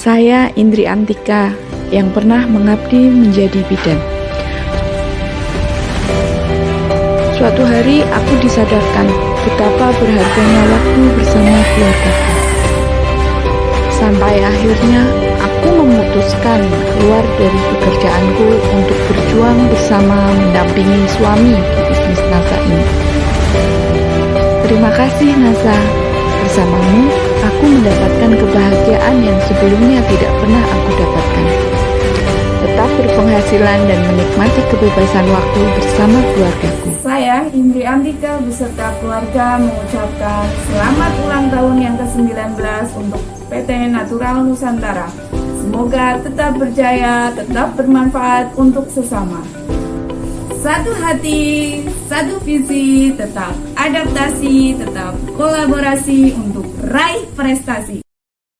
Saya Indri Antika yang pernah mengabdi menjadi bidan. Suatu hari aku disadarkan betapa berharganya waktu bersama keluarga. Sampai akhirnya aku memutuskan keluar dari pekerjaanku untuk berjuang bersama mendampingi suami di bisnis NASA ini. Terima kasih NASA, bersamamu aku mendapatkan kebahagiaan sebelumnya tidak pernah aku dapatkan. Tetap berpenghasilan dan menikmati kebebasan waktu bersama keluargaku. Saya Indri Antika beserta keluarga mengucapkan selamat ulang tahun yang ke-19 untuk PT Natural Nusantara. Semoga tetap berjaya, tetap bermanfaat untuk sesama. Satu hati, satu visi, tetap adaptasi, tetap kolaborasi untuk raih prestasi.